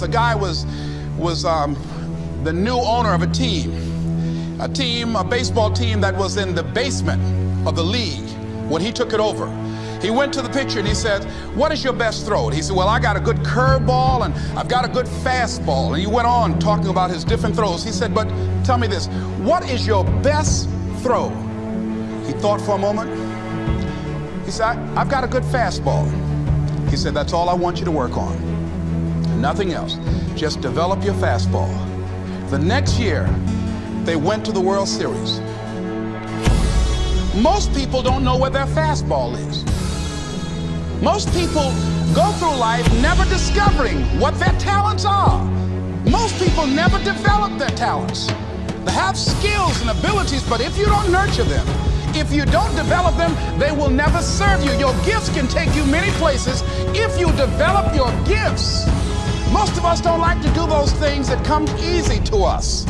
The guy was, was um, the new owner of a team, a team, a baseball team that was in the basement of the league when he took it over. He went to the pitcher and he said, What is your best throw? He said, Well, I got a good curveball and I've got a good fastball. And he went on talking about his different throws. He said, But tell me this, what is your best throw? He thought for a moment. He said, I've got a good fastball. He said, That's all I want you to work on. Nothing else. Just develop your fastball. The next year, they went to the World Series. Most people don't know where their fastball is. Most people go through life never discovering what their talents are. Most people never develop their talents. They have skills and abilities, but if you don't nurture them, if you don't develop them, they will never serve you. Your gifts can take you many places if you develop your gifts. Most of us don't like to do those things that come easy to us.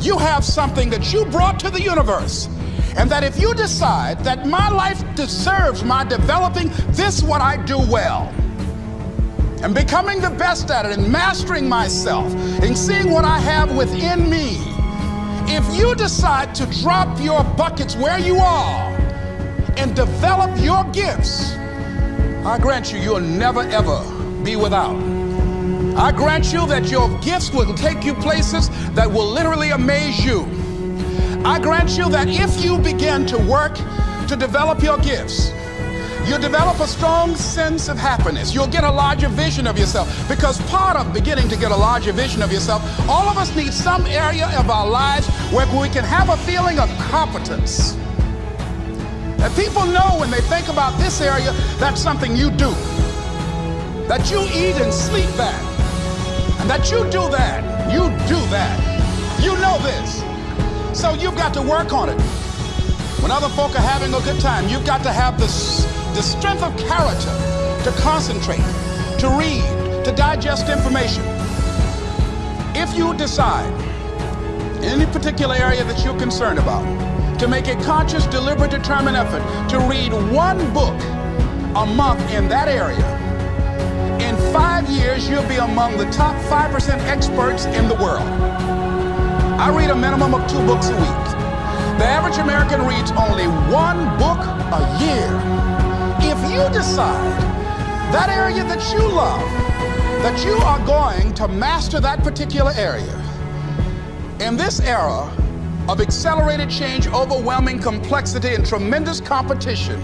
You have something that you brought to the universe and that if you decide that my life deserves my developing this what I do well and becoming the best at it and mastering myself and seeing what I have within me, if you decide to drop your buckets where you are and develop your gifts, I grant you, you'll never ever be without. I grant you that your gifts will take you places that will literally amaze you. I grant you that if you begin to work to develop your gifts, you'll develop a strong sense of happiness. You'll get a larger vision of yourself because part of beginning to get a larger vision of yourself, all of us need some area of our lives where we can have a feeling of competence. And people know when they think about this area, that's something you do. That you eat and sleep that. That you do that. You do that. You know this. So you've got to work on it. When other folk are having a good time, you've got to have the, the strength of character to concentrate, to read, to digest information. If you decide in any particular area that you're concerned about, to make a conscious, deliberate, determined effort to read one book a month in that area, five years, you'll be among the top 5% experts in the world. I read a minimum of two books a week. The average American reads only one book a year. If you decide that area that you love, that you are going to master that particular area, in this era of accelerated change, overwhelming complexity, and tremendous competition,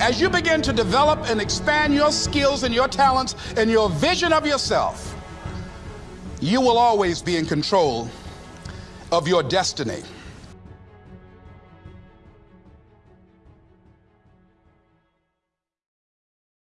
as you begin to develop and expand your skills and your talents and your vision of yourself, you will always be in control of your destiny.